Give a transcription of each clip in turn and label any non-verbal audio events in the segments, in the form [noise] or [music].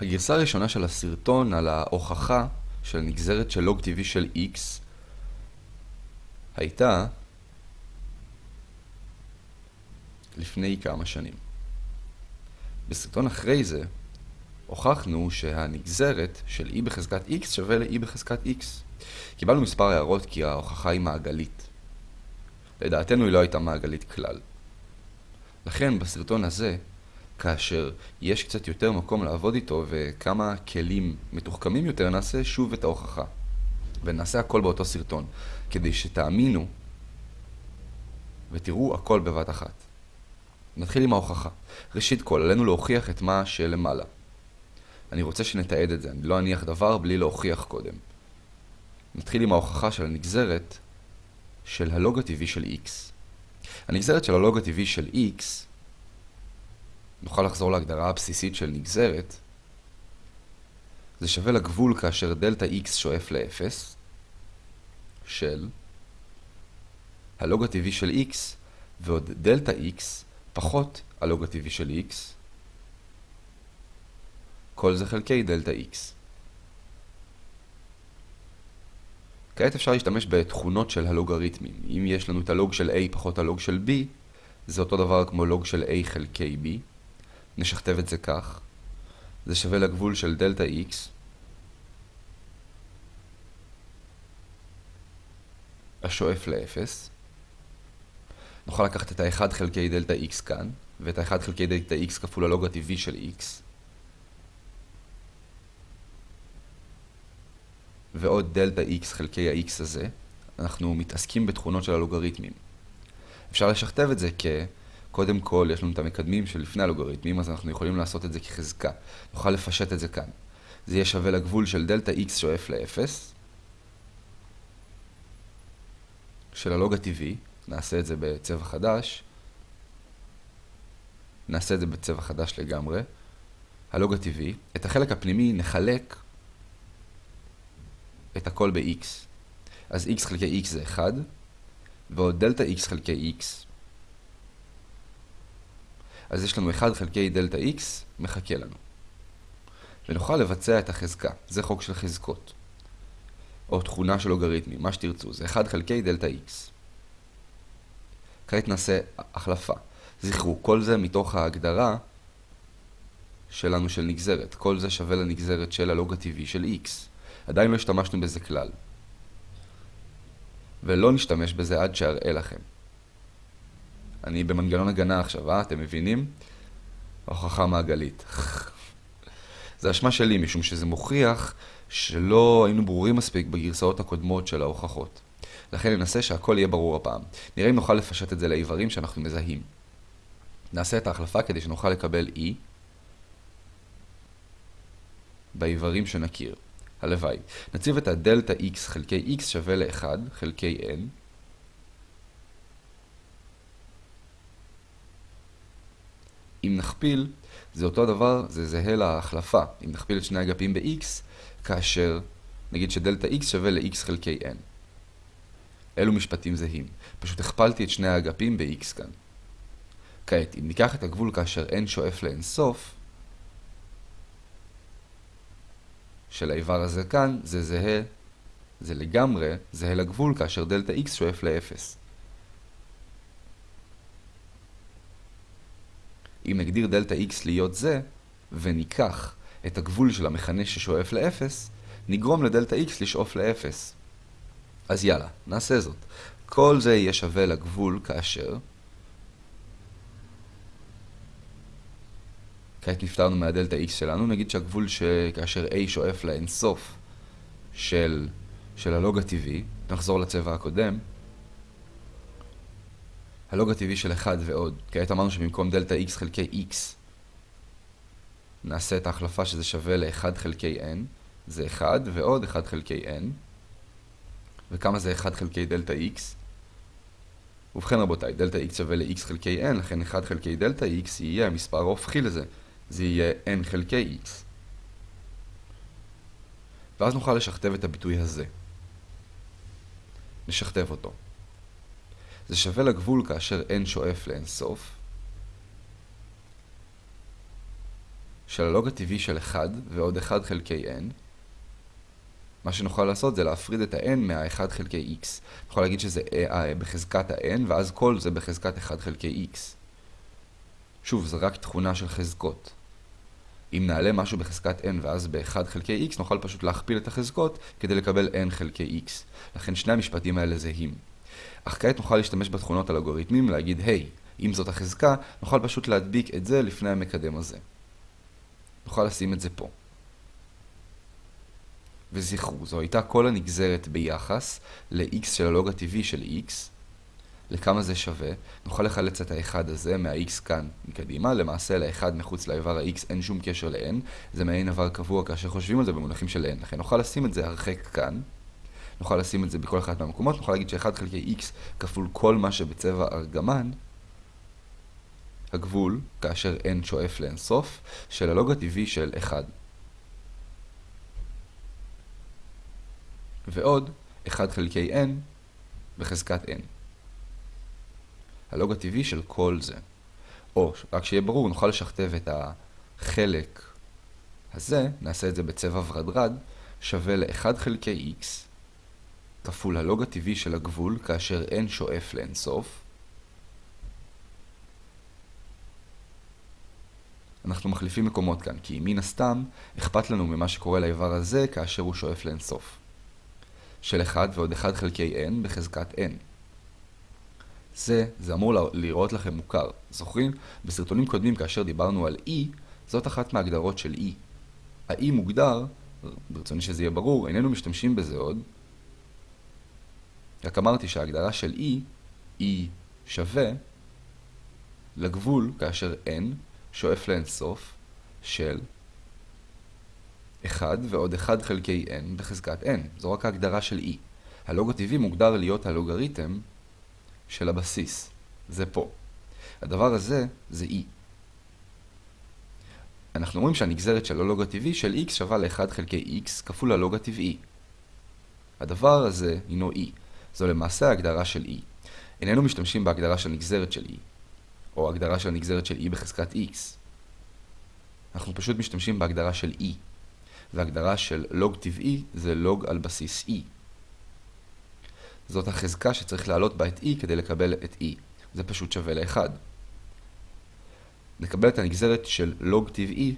הגרסה הראשונה של הסרטון על ההוכחה של נגזרת של לוג טבעי של x הייתה לפני כמה שנים. בסרטון אחרי זה הוכחנו שהנגזרת של e בחזקת x שווה ל-e בחזקת x. קיבלנו מספר הערות כי ההוכחה היא מעגלית. לדעתנו היא לא הייתה מעגלית כלל. לכן בסרטון הזה, כאשר יש קצת יותר מקום לעבוד איתו וכמה כלים מתוחכמים יותר, נעשה שוב את ההוכחה. ונעשה הכל באותו סרטון, כדי שתאמינו ותראו הכל בבת אחת. נתחיל עם ההוכחה. ראשית כל, עלינו להוכיח את מה שלמעלה. אני רוצה שנתעד את זה, אני לא אניח דבר בלי להוכיח קודם. נתחיל עם ההוכחה של הנגזרת של הלוג הטבעי של x. הנגזרת של הלוג הטבעי של x, נוכל לחזור להגדרה הבסיסית של נגזרת, זה שווה לגבול כאשר דלתה x שואף ל-0 של הלוג הטבעי של x ועוד דלתה x פחות הלוג הטבעי של x כל זה חלקי דלתה x. כעת אפשר להשתמש בתכונות של הלוגריתמים. אם יש לנו את הלוג של a פחות הלוג של b, זה אותו דבר כמו לוג של a חלקי b. נשכתב את זה כך. זה שווה לגבול של דלתה x השואף ל-0. נוכל לקחת את ה-1 חלקי דלתה x כאן, ואת ה-1 חלקי דלתה x כפול הלוג הטבעי של x. ועוד דלתה x חלקי ה-x הזה, אנחנו מתעסקים בתכונות של הלוגריתמים. אפשר לשכתב את זה כ... קודם כל, יש לנו את המקדמים שלפני הלוגריתמים, אז אנחנו יכולים לעשות את זה כחזקה. נוכל לפשט את זה כאן. זה יהיה שווה לגבול של דלתה x שואף ל-0, של הלוג הטבעי, נעשה את זה בצבע חדש, נעשה את זה בצבע חדש לגמרי, הלוג הטבעי, את החלק הפנימי נחלק את הכל ב-x. אז x חלקי x זה 1, ועוד דלתה x חלקי x. אז יש לנו 1 חלקי דלתה x מחכה לנו. ונוכל לבצע את החזקה, זה חוק של חזקות. או תכונה של לוגריתמים, מה שתרצו, זה 1 חלקי דלתה x. כעת נעשה החלפה. זכרו, כל זה מתוך ההגדרה שלנו של נגזרת. כל זה שווה לנגזרת של הלוג הטבעי של x. עדיין לא השתמשנו בזה כלל. ולא נשתמש בזה עד שאראה לכם. אני במנגנון הגנה עכשיו, אה? אתם מבינים? הוכחה מעגלית. [laughs] זה אשמה שלי, משום שזה מוכיח שלא היינו ברורים מספיק בגרסאות הקודמות של ההוכחות. לכן ננסה שהכל יהיה ברור הפעם. נראה אם נוכל לפשט את זה לאיברים שאנחנו מזהים. נעשה את ההחלפה כדי שנוכל לקבל E באיברים שנכיר. הלוואי. נציב את הדלתה x חלקי x שווה ל-1 חלקי n. אם נכפיל, זה אותו דבר, זה זהה להחלפה. אם נכפיל את שני אגפים ב-x, כאשר נגיד שדלתה x שווה ל-x חלקי n. אלו משפטים זהים. פשוט הכפלתי את שני האגפים ב-x כאן. כעת, אם ניקח את הגבול כאשר n שואף לאינסוף, של האיבר הזה כאן, זה זהה, זה לגמרי זהה לגבול כאשר דלתה x שואף ל-0. אם נגדיר דלתה x להיות זה, וניקח את הגבול של המכנה ששואף ל-0, נגרום לדלתה x לשאוף ל-0. אז יאללה, נעשה זאת. כל זה יהיה שווה לגבול כאשר... כעת נפטרנו מהדלתה x שלנו, נגיד שהגבול שכאשר a שואף לאינסוף של, של הלוג הטבעי, נחזור לצבע הקודם, הלוג הטבעי של 1 ועוד, כעת אמרנו שבמקום דלתה x חלקי x נעשה את ההחלפה שזה שווה ל-1 חלקי n, זה 1 ועוד 1 חלקי n, וכמה זה 1 חלקי דלתה x? ובכן רבותיי, דלתה x שווה ל-x חלקי n, לכן 1 חלקי דלתה x יהיה המספר ההופכי לזה. זה יהיה n חלקי x. ואז נוכל לשכתב את הביטוי הזה. נשכתב אותו. זה שווה לגבול כאשר n שואף לאינסוף. של הלוג הטבעי של 1 ועוד 1 חלקי n. מה שנוכל לעשות זה להפריד את ה-n מה-1 חלקי x. נוכל להגיד שזה בחזקת ה-n, ואז כל זה בחזקת 1 חלקי x. שוב, זה רק תכונה של חזקות. אם נעלה משהו בחזקת n ואז ב-1 חלקי x, נוכל פשוט להכפיל את החזקות כדי לקבל n חלקי x. לכן שני המשפטים האלה זהים. אך כעת נוכל להשתמש בתכונות אלגוריתמים, להגיד, היי, hey, אם זאת החזקה, נוכל פשוט להדביק את זה לפני המקדם הזה. נוכל לשים את זה פה. וזכרו, זו הייתה כל הנגזרת ביחס ל-x של הלוג הטבעי של x, לכמה זה שווה, נוכל לחלץ את ה-1 הזה מה-x כאן מקדימה, למעשה ל-1 מחוץ לאיבר ה-x אין שום קשר ל-n, זה מעין איבר קבוע כאשר חושבים על זה במונחים של n, לכן נוכל לשים את זה הרחק כאן, נוכל לשים את זה בכל אחד מהמקומות, נוכל להגיד ש-1 חלקי x כפול כל מה שבצבע ארגמן, הגבול, כאשר n שואף לאינסוף, של הלוג הטבעי של 1. ועוד 1 חלקי n בחזקת n. הלוג הטבעי של כל זה. או, רק שיהיה ברור, נוכל לשכתב את החלק הזה, נעשה את זה בצבע ורדרד, שווה ל-1 חלקי x כפול הלוג הטבעי של הגבול כאשר n שואף לאינסוף. אנחנו מחליפים מקומות כאן, כי מן הסתם אכפת לנו ממה שקורה לאיבר הזה כאשר הוא שואף לאינסוף. של 1 ועוד 1 חלקי n בחזקת n. זה, זה אמור לראות לכם מוכר. זוכרים? בסרטונים קודמים כאשר דיברנו על E, זאת אחת מההגדרות של E. ה-E מוגדר, ברצוני שזה יהיה ברור, איננו משתמשים בזה עוד. רק אמרתי שההגדרה של E היא שווה לגבול כאשר n שואף לאינסוף של 1 ועוד 1 חלקי n בחזקת n. זו רק ההגדרה של E. הלוג הטבעי מוגדר להיות הלוגריתם של הבסיס. זה פה. הדבר הזה זה E. אנחנו רואים שהנגזרת של הלוג הטבעי של x שווה ל-1 חלקי x כפול הלוג הטבעי. הדבר הזה הינו E. זו למעשה ההגדרה של E. איננו משתמשים בהגדרה של נגזרת של E, או הגדרה של נגזרת של E בחזקת x. אנחנו פשוט משתמשים בהגדרה של E. והגדרה של לוג טבעי זה לוג על בסיס E. זאת החזקה שצריך להעלות בה את e כדי לקבל את e. זה פשוט שווה ל-1. נקבל את הנגזרת של לוג טבעי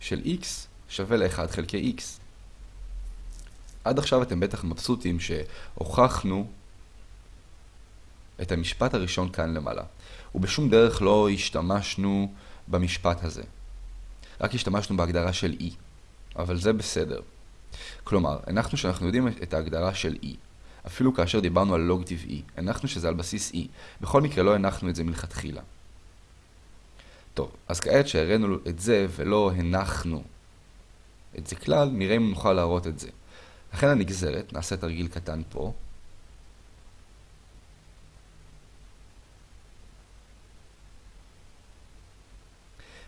של x שווה ל-1 חלקי x. עד עכשיו אתם בטח מבסוטים שהוכחנו את המשפט הראשון כאן למעלה, ובשום דרך לא השתמשנו במשפט הזה. רק השתמשנו בהגדרה של e, אבל זה בסדר. כלומר, הנחנו שאנחנו יודעים את ההגדרה של e. אפילו כאשר דיברנו על לוג טבעי, הנחנו שזה על בסיס e. בכל מקרה לא הנחנו את זה מלכתחילה. טוב, אז כעת שהראינו את זה ולא הנחנו את זה כלל, נראה אם נוכל להראות את זה. לכן הנגזרת, נעשה תרגיל קטן פה.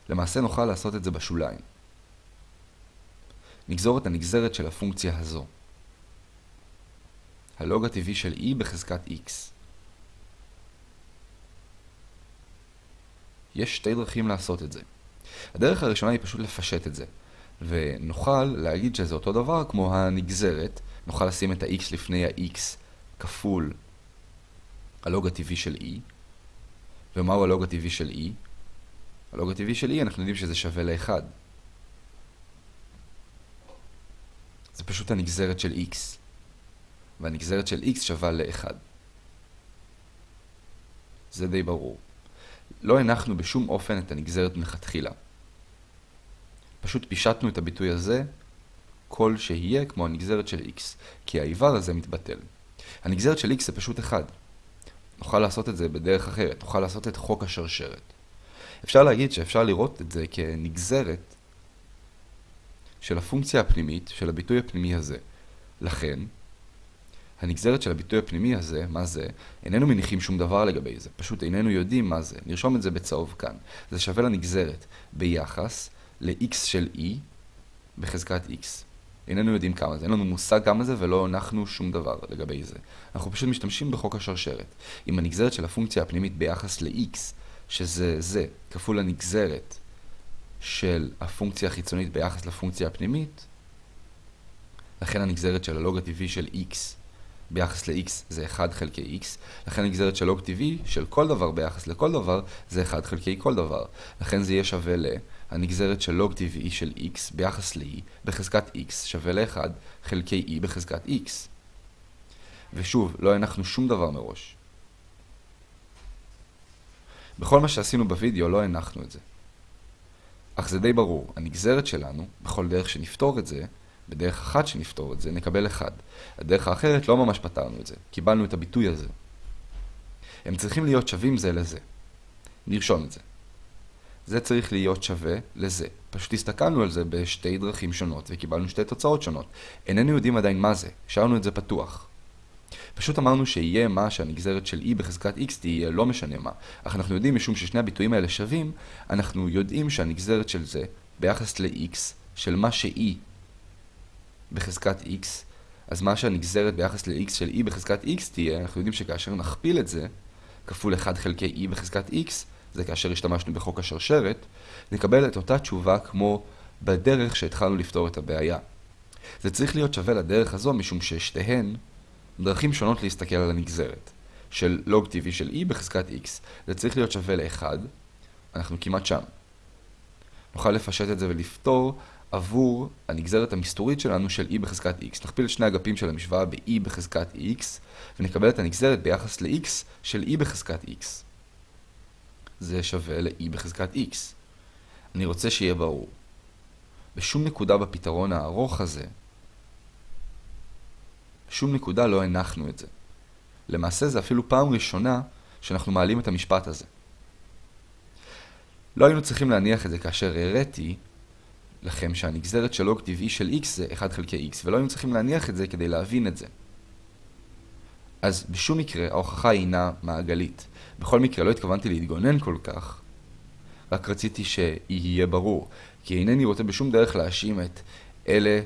למעשה נוכל לעשות את זה בשוליים. נגזור את הנגזרת של הפונקציה הזו. הלוג הטבעי של e בחזקת x. יש שתי דרכים לעשות את זה. הדרך הראשונה היא פשוט לפשט את זה, ונוכל להגיד שזה אותו דבר כמו הנגזרת, נוכל לשים את ה-x לפני ה-x כפול הלוג הטבעי של e, ומהו הלוג הטבעי של e? הלוג הטבעי של e אנחנו יודעים שזה שווה ל-1. זה פשוט הנגזרת של x. והנגזרת של x שווה ל-1. זה די ברור. לא הנחנו בשום אופן את הנגזרת מלכתחילה. פשוט פישטנו את הביטוי הזה כל שיהיה כמו הנגזרת של x, כי האיבר הזה מתבטל. הנגזרת של x זה פשוט 1. נוכל לעשות את זה בדרך אחרת, נוכל לעשות את חוק השרשרת. אפשר להגיד שאפשר לראות את זה כנגזרת של הפונקציה הפנימית של הביטוי הפנימי הזה. לכן, הנגזרת של הביטוי הפנימי הזה, מה זה, איננו מניחים שום דבר לגבי זה, פשוט איננו יודעים מה זה. נרשום את זה בצהוב כאן. זה שווה לנגזרת ביחס ל-x של e בחזקת x. איננו יודעים כמה זה, אין לנו מושג כמה זה ולא הנחנו שום דבר לגבי זה. אנחנו פשוט משתמשים בחוק השרשרת. עם הנגזרת של הפונקציה הפנימית ביחס ל-x, שזה זה, כפול הנגזרת של הפונקציה החיצונית ביחס לפונקציה הפנימית, לכן הנגזרת של הלוג הטבעי של x ביחס ל-x זה 1 חלקי x, לכן הנגזרת של לוג טבעי של כל דבר ביחס לכל דבר זה 1 חלקי כל דבר. לכן זה יהיה שווה להנגזרת של לוג טבעי של x ביחס ל-e בחזקת x שווה ל-1 חלקי e בחזקת x. ושוב, לא הנחנו שום דבר מראש. בכל מה שעשינו בווידאו לא הנחנו את זה. אך זה די ברור, הנגזרת שלנו, בכל דרך שנפתור את זה, בדרך אחת שנפתור את זה, נקבל אחד. הדרך האחרת לא ממש פתרנו את זה, קיבלנו את הביטוי הזה. הם צריכים להיות שווים זה לזה. נרשום את זה. זה צריך להיות שווה לזה. פשוט הסתכלנו על זה בשתי דרכים שונות וקיבלנו שתי תוצאות שונות. איננו יודעים עדיין מה זה, השארנו את זה פתוח. פשוט אמרנו שיהיה מה שהנגזרת של e בחזקת x תהיה לא משנה מה. אך אנחנו יודעים משום ששני הביטויים האלה שווים, אנחנו יודעים שהנגזרת של זה ביחס ל-x של מה ש-e בחזקת x, אז מה שהנגזרת ביחס ל-x של e בחזקת x תהיה, אנחנו יודעים שכאשר נכפיל את זה, כפול 1 חלקי e בחזקת x, זה כאשר השתמשנו בחוק השרשרת, נקבל את אותה תשובה כמו בדרך שהתחלנו לפתור את הבעיה. זה צריך להיות שווה לדרך הזו משום ששתיהן דרכים שונות להסתכל על הנגזרת. של לוג טבעי של e בחזקת x. זה צריך להיות שווה ל-1, אנחנו כמעט שם. נוכל לפשט את זה ולפתור עבור הנגזרת המסתורית שלנו של e בחזקת x. נכפיל את שני אגפים של המשוואה ב-e בחזקת x, ונקבל את הנגזרת ביחס ל-x של e בחזקת x. זה שווה ל-e בחזקת x. אני רוצה שיהיה ברור. בשום נקודה בפתרון הארוך הזה, בשום נקודה לא הנחנו את זה. למעשה זה אפילו פעם ראשונה שאנחנו מעלים את המשפט הזה. לא היינו צריכים להניח את זה כאשר הראיתי לכם שהנגזרת של לוג טבעי של x זה 1 חלקי x, ולא היינו צריכים להניח את זה כדי להבין את זה. אז בשום מקרה ההוכחה אינה מעגלית. בכל מקרה לא התכוונתי להתגונן כל כך, רק רציתי שיהיה ברור, כי אינני רוצה בשום דרך להאשים את אלה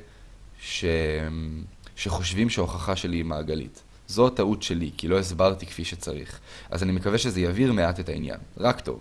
ש... שחושבים שההוכחה שלי היא מעגלית. זו הטעות שלי, כי לא הסברתי כפי שצריך. אז אני מקווה שזה יבהיר מעט את העניין. רק טוב.